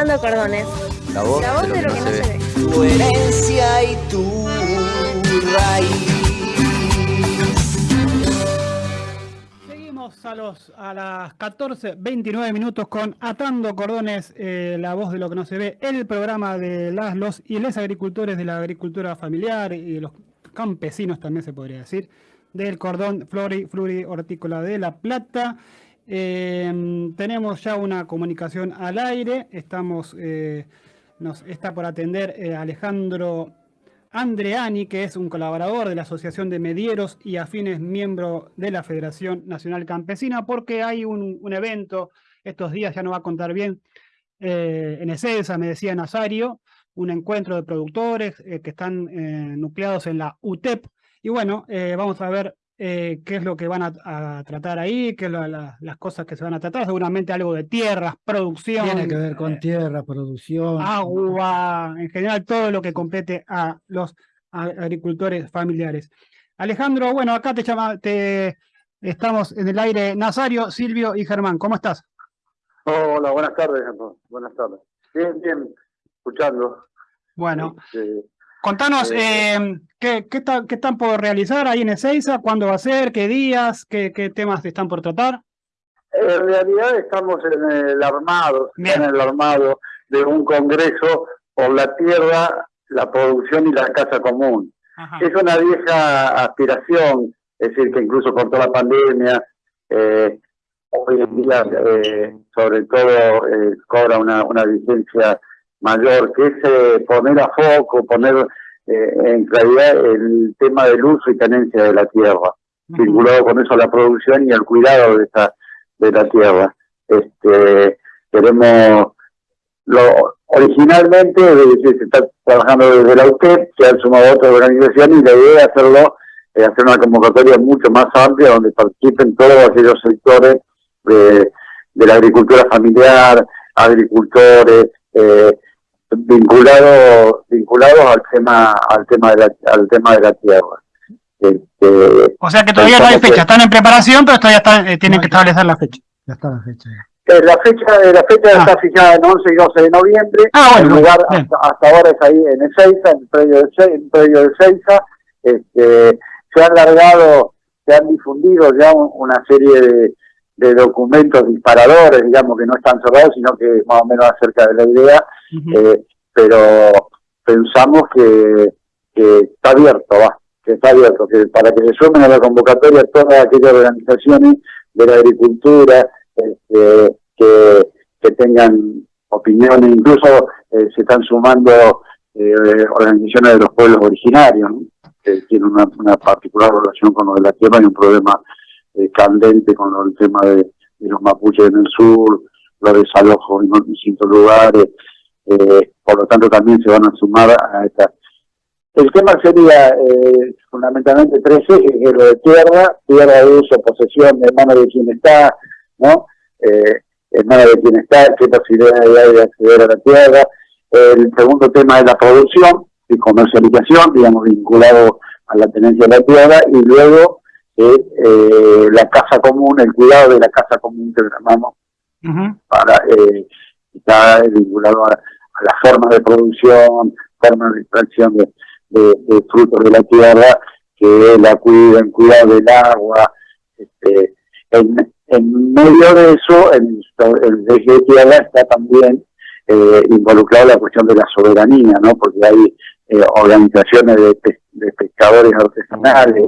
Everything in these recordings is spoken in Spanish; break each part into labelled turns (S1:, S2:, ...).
S1: Atando Cordones.
S2: La voz,
S1: La voz de lo que no se ve.
S3: tu herencia y tu raíz.
S4: Seguimos a, los, a las 14.29 minutos con Atando Cordones, eh, la voz de lo que no se ve, el programa de las, los y les agricultores de la agricultura familiar y de los campesinos también se podría decir, del cordón flori, flori hortícola de La Plata. Eh, tenemos ya una comunicación al aire, estamos, eh, nos está por atender eh, Alejandro Andreani, que es un colaborador de la Asociación de Medieros y afines miembro de la Federación Nacional Campesina, porque hay un, evento estos días, ya no va a contar bien, eh, en Ezeiza, me decía Nazario, un encuentro de productores que están nucleados en la UTEP, y bueno, vamos a ver eh, qué es lo que van a, a tratar ahí, qué es la- la- las cosas que se van a tratar, seguramente algo de tierras, producción,
S5: Tiene que ver con
S4: eh,
S5: tierra, producción.
S4: agua, en general todo lo que compete a los agricultores familiares. Alejandro, bueno, acá te llama, te estamos en el aire Nazario, Silvio y Germán, ¿cómo estás?
S6: Hola, buenas tardes, buenas tardes. Bien, bien, escuchando.
S4: Bueno,
S6: Este,
S4: contanos,
S6: eh,
S4: eh, ¿qué, qué, está- qué están por realizar ahí en Ezeiza? ¿Cuándo va a ser? ¿Qué días? ¿Qué, qué temas están por tratar?
S6: en realidad estamos en el armado,
S4: Bien.
S6: en el armado de un congreso por la tierra, la producción y la casa común.
S4: Ajá.
S6: Es una vieja aspiración, es decir, que incluso con toda la pandemia, eh, hoy en día, eh, sobre todo, eh, cobra una, una vigencia mayor, que es eh, poner a foco, poner eh, en claridad el tema del uso y tenencia de la tierra,
S4: Ujú.
S6: vinculado con eso a la producción y al cuidado de esta de la tierra. Este, queremos lo originalmente se está trabajando desde la UTEP, se han sumado otras organizaciones y la idea es hacerlo, eh, hacer una convocatoria mucho más amplia donde participen todos aquellos sectores de, de la agricultura familiar, agricultores, eh, vinculados vinculados al tema al tema de la, al tema de la tierra. Este,
S4: O sea que todavía no hay
S6: que-
S4: fecha, están en preparación, pero todavía están, eh, tienen
S5: No,
S4: que
S5: ya-
S4: establecer la fecha.
S5: Ya está la fecha. ya.
S6: Eh, la fecha, eh, la fecha
S4: Ah.
S6: está fijada en 11 y 12 de noviembre.
S4: Ah, bueno,
S6: el lugar
S4: bien.
S6: hasta, hasta ahora es ahí en Ezeiza, en el predio de, Ce- en el predio de Ezeiza. Este, se han largado, se han difundido ya un- una serie de, de documentos disparadores, digamos, que no están cerrados, sino que más o menos acerca de la idea, Eh, pero pensamos que, está abierto, va, que está abierto, que para que se sumen a la convocatoria todas aquellas organizaciones de la agricultura este, que, tengan opiniones, incluso eh, se están sumando eh, organizaciones de los pueblos originarios, ¿no? que tienen una, una particular relación con lo de la tierra y un problema eh, candente con lo- el tema de, de los mapuches en el sur, los desalojos en distintos lugares, eh, por lo tanto también se van a sumar a esta. El tema sería eh, fundamentalmente tres ejes, que es lo de tierra, tierra de uso, posesión, en manos de quien está, ¿no? Eh, en de quien está, qué posibilidades hay de acceder a la tierra. El segundo tema es la producción y comercialización, digamos, vinculado a la tenencia de la tierra, y luego eh, eh, la casa común, el cuidado de la casa común que llamamos
S4: Ujú.
S6: para eh, está vinculado a las formas de producción, formas de extracción de, de- de frutos de la tierra, que la cuiden, cuidado del agua. Este, en, en medio de eso, en el eje de tierra está también eh, involucrado la cuestión de la soberanía, ¿no? Porque hay eh, organizaciones de, pe- de pescadores artesanales,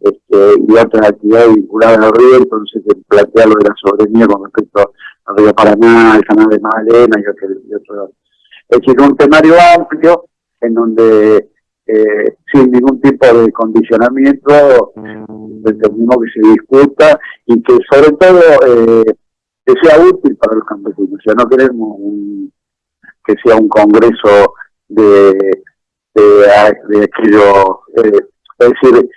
S6: este, y otras actividades vinculadas al río, entonces se plantea lo de la soberanía con respecto al río Paraná, el canal de Magdalena y otro. Y otro. Es decir, un temario amplio en donde eh, sin ningún tipo de condicionamiento determinó que se discuta y que sobre todo eh, que sea útil para los campesinos. O sea, no queremos un- que sea un congreso de, de, de aquello, eh, es decir,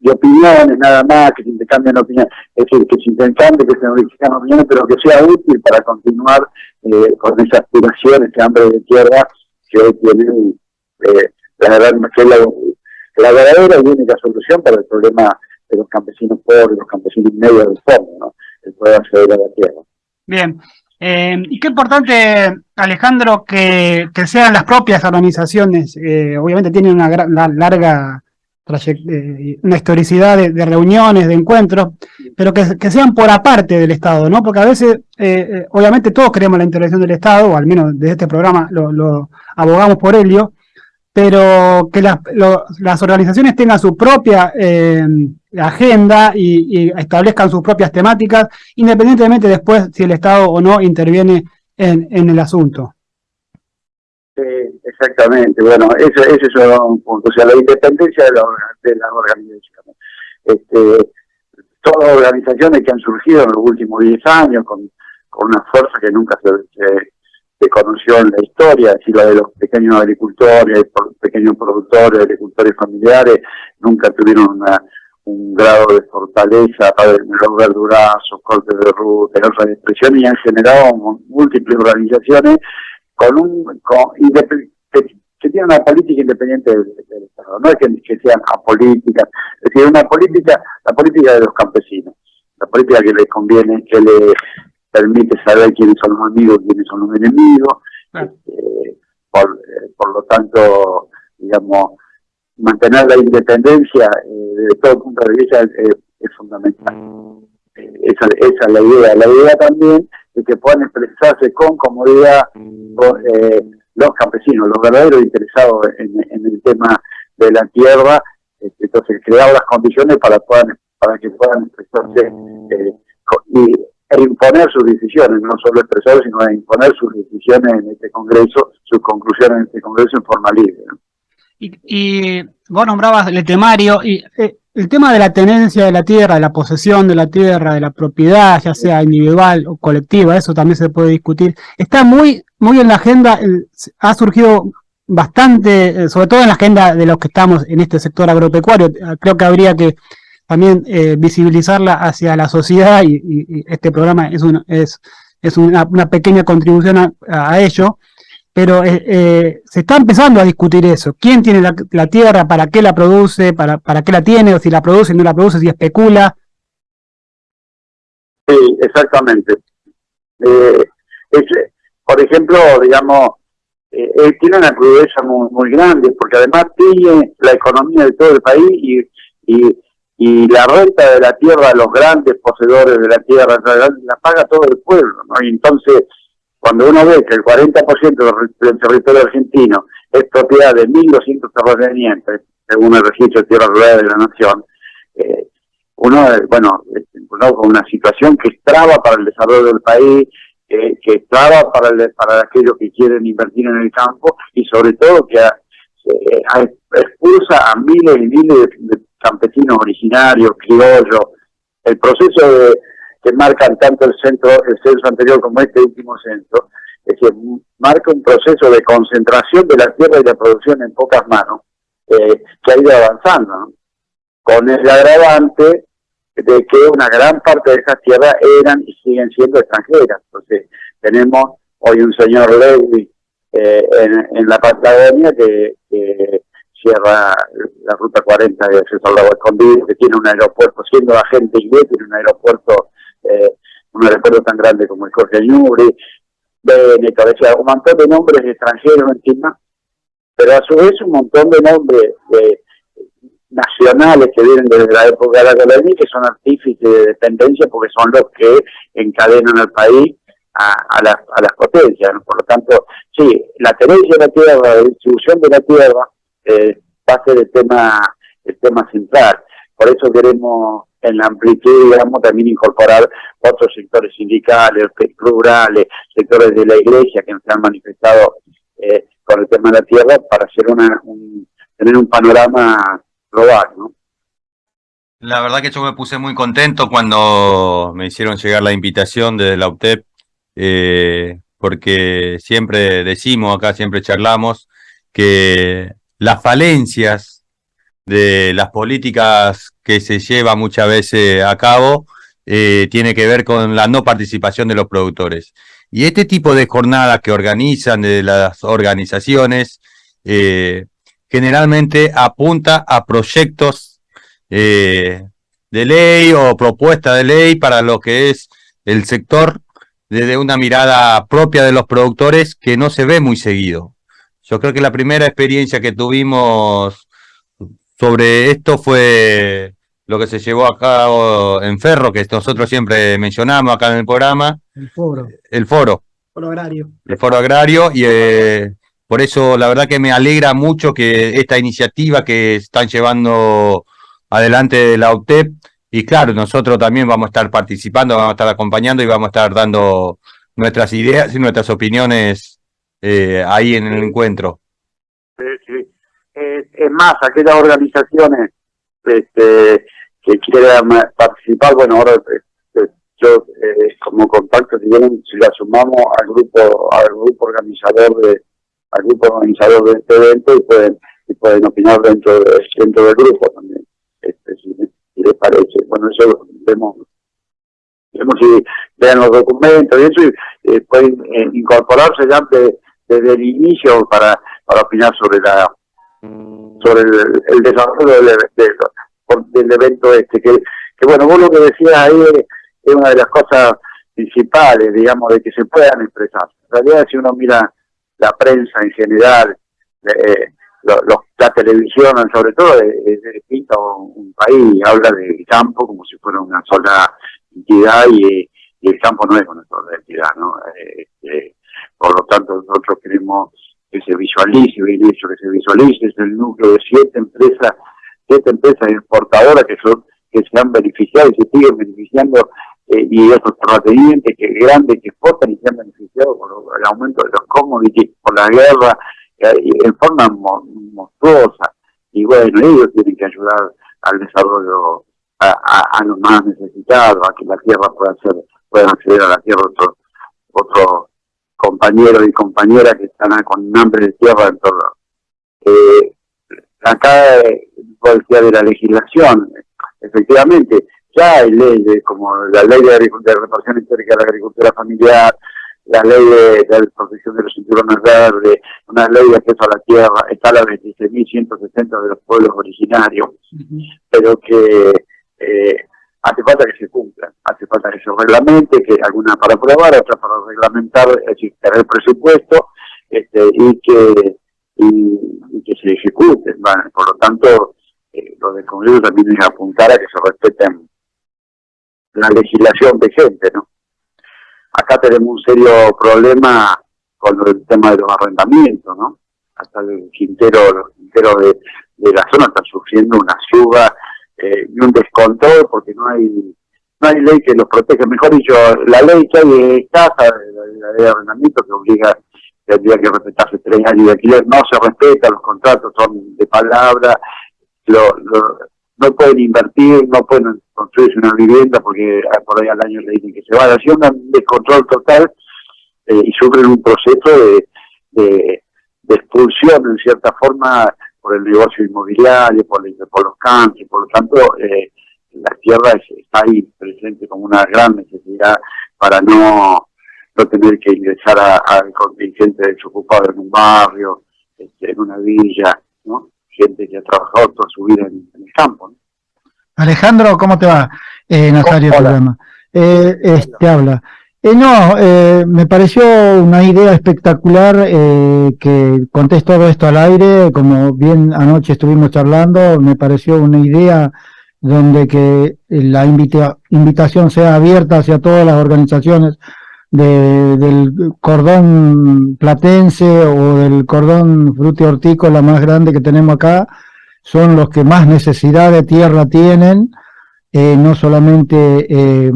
S6: de opiniones nada más, que se intercambien opiniones, es decir, que se intercambien, que se enriquezcan opiniones, pero que sea útil para continuar eh, con esa aspiración, ese hambre de tierra que hoy tienen, eh, la verdadera y única solución para el problema de los campesinos pobres, los campesinos medios del fondo, ¿no? el poder acceder a la tierra.
S4: Bien. Eh, y qué importante, Alejandro, que, sean las propias organizaciones, eh, obviamente tienen una, larga una historicidad de, reuniones, de encuentros, pero que, sean por aparte del Estado, ¿no? Porque a veces, eh, eh, obviamente todos queremos la intervención del Estado, o al menos desde este programa lo, abogamos por ello, pero que las organizaciones tengan su propia eh, agenda y, y establezcan sus propias temáticas, independientemente después si el Estado o no interviene en, en el asunto.
S6: Sí, exactamente. Bueno, ese, ese es un punto. O sea, la independencia de, la, de las organizaciones. Este, todas las organizaciones que han surgido en los últimos 10 años con, con una fuerza que nunca se, conoció en la historia, decir, la de los pequeños agricultores, pequeños productores, agricultores familiares, nunca tuvieron una- un grado de fortaleza para los verdurazos, cortes de ruta, otras expresiones, y han generado múltiples organizaciones con un con, que, tienen una política independiente del, del Estado, no es que, que sean apolíticas, es decir, una política, la política de los campesinos, la política que les conviene, que le permite saber quiénes son los amigos, quiénes son los enemigos, este, por, eh, por lo tanto, digamos, mantener la independencia eh, desde todo punto de vista eh, es fundamental. Eh, esa, esa es la idea. La idea también de que puedan expresarse con comodidad eh, los campesinos, los verdaderos interesados en, el tema de la tierra, este, entonces crear las condiciones para, que puedan expresarse eh, y, e imponer sus decisiones, no solo expresar, sino imponer sus decisiones en este Congreso, sus conclusiones en este Congreso en forma libre.
S4: Y, y vos nombrabas el temario, y eh, el tema de la tenencia de la tierra, de la posesión de la tierra, de la propiedad, ya sea individual o colectiva, eso también se puede discutir. Está muy, muy en la agenda, ha surgido bastante, eh, sobre todo en la agenda de los que estamos en este sector agropecuario. Creo que habría que también eh, visibilizarla hacia la sociedad y, y- y este programa es, una es, es una, una pequeña contribución a, a ello pero eh, eh, se está empezando a discutir eso. ¿Quién tiene la, tierra? ¿Para qué la produce? ¿Para, ¿Para qué la tiene? ¿O si la produce, no la produce? ¿Si especula?
S6: Sí, exactamente. Eh, es- por ejemplo, digamos, eh, él tiene una crudeza muy, muy grande, porque además tiene la economía de todo el país y, y, y la renta de la tierra, los grandes poseedores de la tierra, la, la paga todo el pueblo, ¿no? Y entonces, cuando uno ve que el 40% del, territorio argentino es propiedad de 1.200 terratenientes, según el registro de tierra rural de la nación, eh, uno, eh, bueno, eh, uno con una situación que traba para el desarrollo del país, que, traba para, el- para aquellos que quieren invertir en el campo y sobre todo que ah, eh, ah, expulsa a miles y miles de, de campesinos originarios, criollos. El proceso de, que marcan tanto el centro, el censo anterior como este último censo, es que marca un proceso de concentración de la tierra y la producción en pocas manos, eh, que ha ido avanzando, ¿no? con el agravante de que una gran parte de esas tierras eran y siguen siendo extranjeras. Entonces, tenemos hoy un señor Lewis eh, en, la Patagonia que, que cierra la ruta 40 de acceso al lago escondido, que tiene un aeropuerto, siendo agente inglés, tiene un aeropuerto, eh, un aeropuerto tan grande como el Jorge Ñuri, Benetton, o sea, un montón de nombres extranjeros encima, pero a su vez un montón de nombres de nacionales que vienen desde la época de la colonia que son artífices de dependencia porque son los que encadenan al país a, las, a las potencias. Por lo tanto, sí, la tenencia de la tierra, la distribución de la tierra eh, va a ser tema, el tema central. Por eso queremos en la amplitud, digamos, también incorporar otros sectores sindicales, rurales, sectores de la iglesia que se han manifestado eh, con el tema de la tierra para hacer una, un, tener un panorama global, ¿no?
S1: La verdad que yo me puse muy contento cuando me hicieron llegar la invitación desde la UTEP, eh, porque siempre decimos acá, siempre charlamos, que las falencias de las políticas que se lleva muchas veces a cabo eh, tiene que ver con la no participación de los productores. Y este tipo de jornadas que organizan de las organizaciones eh, generalmente apunta a proyectos eh, de ley o propuesta de ley para lo que es el sector desde una mirada propia de los productores que no se ve muy seguido. Yo creo que la primera experiencia que tuvimos sobre esto fue lo que se llevó a cabo en Ferro, que nosotros siempre mencionamos acá en el programa,
S5: El foro,
S1: el foro,
S4: Por horario.
S1: el foro agrario, y eh, por eso la verdad que me alegra mucho que esta iniciativa que están llevando adelante de la UTEP, y claro, nosotros también vamos a estar participando, vamos a estar acompañando y vamos a estar dando nuestras ideas y nuestras opiniones eh, ahí en el encuentro.
S6: Eh, es más, aquellas organizaciones este, que quieran participar, bueno, ahora este, yo eh, como contacto, si, vienen, si la sumamos al grupo al grupo organizador de al grupo organizador de este evento y pueden y pueden opinar dentro de, dentro del grupo también, este, si, si les parece. Bueno, eso vemos vemos si vean los documentos y eso y eh, pueden eh, incorporarse ya de- desde el inicio para, para opinar sobre la sobre el, el desarrollo del, del, evento este que, que bueno vos lo que decías ahí es, una de las cosas principales digamos de que se puedan expresar. En realidad si uno mira la prensa en general eh, lo- la televisión sobre todo es, pinta un, país habla del campo como si fuera una sola entidad y, y el campo no es una sola entidad no Eh, este, por lo tanto nosotros queremos que se visualice, bien hecho, que se visualice, es el núcleo de siete empresas, siete empresas exportadoras que son, que se han beneficiado y se siguen beneficiando, eh, y otros terratenientes que grandes que exportan y se han beneficiado por el aumento de los commodities, por la guerra, eh, en forma mo- monstruosa. Y bueno, ellos tienen que ayudar al desarrollo a los más necesitados, a que la tierra pueda ser, puedan acceder a la tierra otros otros compañeros y compañeras que están con hambre de tierra en todo. Eh, acá, decías de la legislación, efectivamente, ya hay leyes como la ley de, de reparación histórica de la agricultura familiar, la ley de, de protección de los cinturones verdes, una ley de acceso a la tierra, está la 26.160 de los pueblos originarios, pero que eh, hace falta que se cumplan, hace falta que se reglamente, que alguna para aprobar, otra para reglamentar, es decir, tener presupuesto este, y que y, que se ejecuten. Bueno, por lo tanto, eh, lo del Congreso también es apuntar a que se respeten la legislación vigente, ¿no? Acá tenemos un serio problema con el tema de los arrendamientos, ¿no? Hasta el quintero, los quinteros de, de la zona están sufriendo una suba eh, y un descontrol porque no hay no hay ley que los proteja. Mejor dicho, la ley que hay es casa, la ley de arrendamiento que obliga tendría que respetarse tres años de alquiler, no se respeta, los contratos son de palabra, lo, lo- no pueden invertir, no pueden construirse una vivienda porque ah, por ahí al año le dicen que se van, así un descontrol total eh, y sufren un proceso de, de, de expulsión en cierta forma por el negocio inmobiliario, por, el- por los cambios, por lo tanto eh, la tierra es- está ahí presente como una gran necesidad para no, no tener que ingresar a- al contingente desocupado en un barrio, este, en una villa, ¿no? Gente que ha trabajado toda su vida en, en el campo, ¿no?
S5: Alejandro, ¿cómo te va? Eh, Nazario
S6: Hola.
S5: llama. Eh, es- te habla. Eh, no, eh, me pareció una idea espectacular eh, que contés todo esto al aire, como bien anoche estuvimos charlando, me pareció una idea donde que la invita- invitación sea abierta hacia todas las organizaciones de- del cordón platense o del cordón frutihortícola más grande que tenemos acá, son los que más necesidad de tierra tienen, eh, no solamente eh,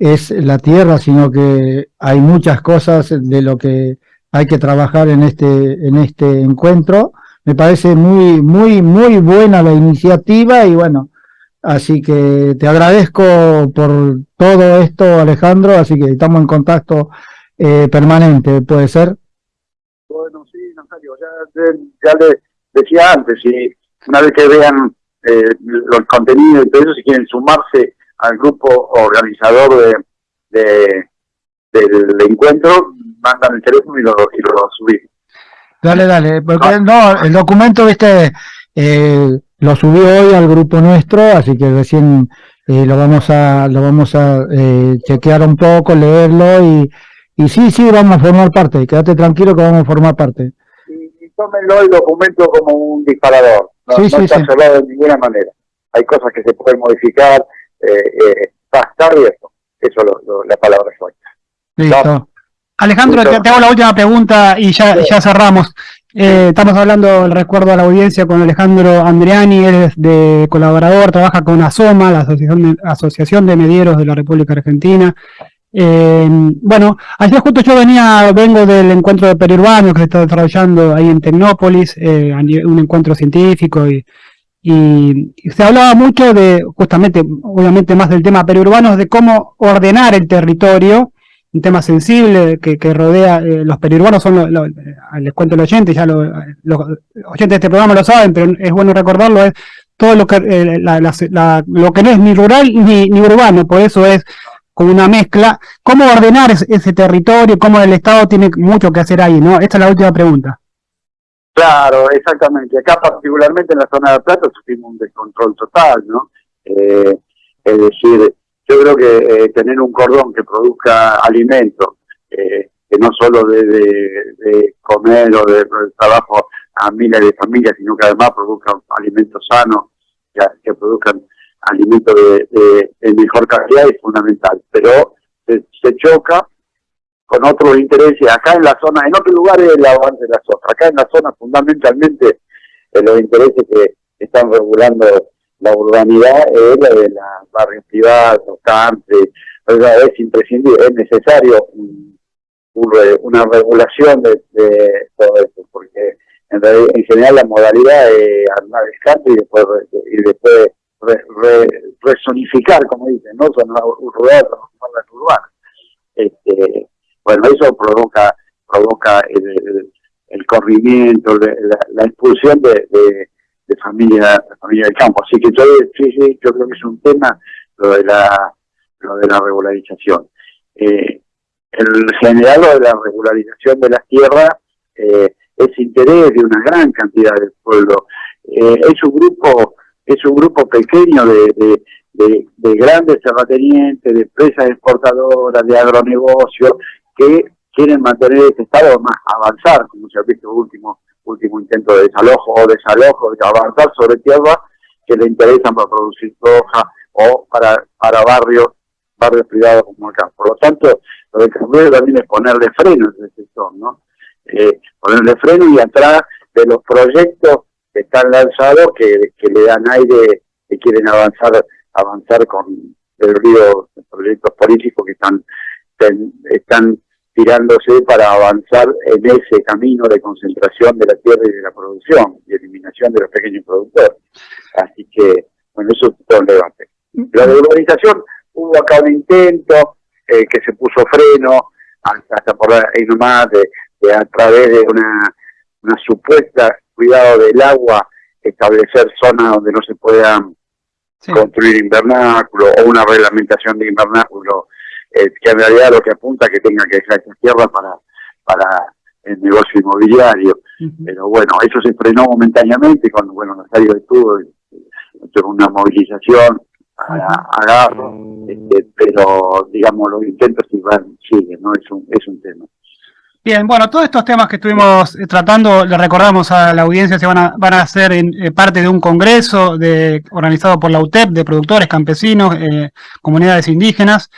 S5: es la tierra, sino que hay muchas cosas de lo que hay que trabajar en este, en este encuentro. Me parece muy, muy, muy buena la iniciativa y bueno, así que te agradezco por todo esto, Alejandro, así que estamos en contacto eh, permanente, ¿puede ser?
S6: Bueno, sí, Nazario, ya, ya le decía antes, si una vez que vean eh, los contenidos y todo eso, si quieren sumarse al grupo organizador de, de- del encuentro, mandan el teléfono y lo, y lo subimos.
S5: Dale, dale, porque no, el documento, viste, eh, lo subí hoy al grupo nuestro, así que recién eh, lo vamos a, lo vamos a eh, chequear un poco, leerlo y, y sí, sí, vamos a formar parte. Quédate tranquilo que vamos a formar parte.
S6: Y, y tómenlo el documento como un disparador. No,
S5: Sí,
S6: no
S5: sí,
S6: está
S5: sí.
S6: cerrado de ninguna manera. Hay cosas que se pueden modificar. Eh, eh, a estar abierto. Eso es la palabra exacta.
S5: Listo.
S4: Alejandro, te, te hago la última pregunta y ya, ya cerramos. Eh, estamos hablando, recuerdo a la audiencia, con Alejandro Andriani, él es de colaborador, trabaja con ASOMA, la Asociación de, Asociación de Medieros de la República Argentina. Eh, bueno, ayer justo yo venía, vengo del encuentro de periurbano que se está desarrollando ahí en Tecnópolis, eh, un encuentro científico y, y, se hablaba mucho de, justamente, obviamente más del tema periurbano, de cómo ordenar el territorio, un tema sensible que, rodea, eh, los periurbanos son, lo- eh, les cuento al oyente, ya lo- los oyentes de este programa lo saben, pero es bueno recordarlo, es todo lo que, eh, la- lo que no es ni rural ni, ni urbano, por eso es como una mezcla. ¿Cómo ordenar ese, ese territorio? ¿Cómo el Estado tiene mucho que hacer ahí? ¿no? Esta es la última pregunta.
S6: Claro, exactamente. Acá particularmente en la zona de Plata sufrimos un descontrol total, ¿no? Eh, es decir, yo creo que eh, tener un cordón que produzca alimentos, eh, que no solo de, de- de comer o de, trabajo a miles de familias, sino que además produzca alimentos sanos, que, produzcan alimentos de, mejor calidad es fundamental. Pero se choca con otros intereses acá en la zona, en otros lugares el avance de la zona, acá en la zona fundamentalmente eh, los intereses que están regulando la urbanidad es la de la barrios privados, sea, es imprescindible, es necesario un- un una regulación de, de todo esto, porque en, realidad- en general la modalidad es armar el country y después, y después re- re- resonificar, como dicen, no son rural, transformarla en urbana. Este, bueno, eso provoca provoca el, el- corrimiento, la, expulsión de, de, de familia, de familia del campo. Así que yo, sí, sí, yo creo que es un tema lo de la, lo de la regularización. Eh, el general lo de la regularización de las tierras eh, es interés de una gran cantidad del pueblo. Eh, es un grupo es un grupo pequeño de, de, de grandes terratenientes, de empresas exportadoras, de agronegocios, que quieren mantener este estado más avanzar, como se ha visto último último intento de desalojo o desalojo, de avanzar sobre tierras que le interesan para producir soja o para, para barrios barrios privados como acá. Por lo tanto, lo de Cambio también es ponerle freno a ese sector, ¿no? Eh, ponerle freno y atrás de los proyectos que están lanzados que, que le dan aire, que quieren avanzar avanzar con el río proyectos políticos que están tirándose para avanzar en ese camino de concentración de la tierra y de la producción y eliminación de los pequeños productores. Así que, bueno, eso es todo el debate. La regularización, hubo acá un intento eh, que se puso freno, hasta, hasta por ahí nomás, de, de a través de una, una supuesta cuidado del agua, establecer zonas donde no se puedan
S4: Sí.
S6: construir invernáculo o una reglamentación de invernáculo eh, que en realidad lo que apunta que tenga que dejar esa tierra para, para el negocio inmobiliario. Pero bueno, eso se frenó momentáneamente cuando, bueno, Nazario estuvo, tuvo una movilización a, a Garro, este, pero digamos los intentos siguen, siguen, ¿no? Es un, es un tema.
S4: Bien, bueno, todos estos temas que estuvimos eh, tratando, le recordamos a la audiencia, se van a, van a ser en, eh, parte de un congreso de, organizado por la UTEP de productores, campesinos, eh, comunidades indígenas,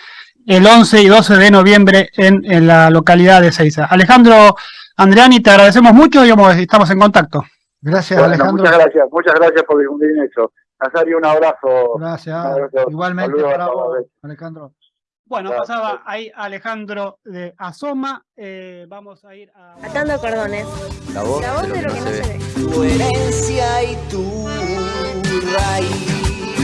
S4: el 11 y 12 de noviembre en, en la localidad de Ceiza. Alejandro Andriani, te agradecemos mucho y estamos en contacto.
S5: Gracias,
S6: Bueno,
S5: Alejandro.
S6: muchas gracias, muchas gracias por difundir eso. Nazario, un abrazo.
S5: Gracias.
S6: Un abrazo.
S5: Igualmente
S6: Saludos
S5: para vos, Alejandro.
S4: Bueno,
S6: Gracias.
S4: pasaba ahí Alejandro de Asoma, eh, vamos a ir a...
S2: Atando cordones.
S7: La voz,
S2: La voz de lo que no se ve.
S3: tu herencia y tu raíz.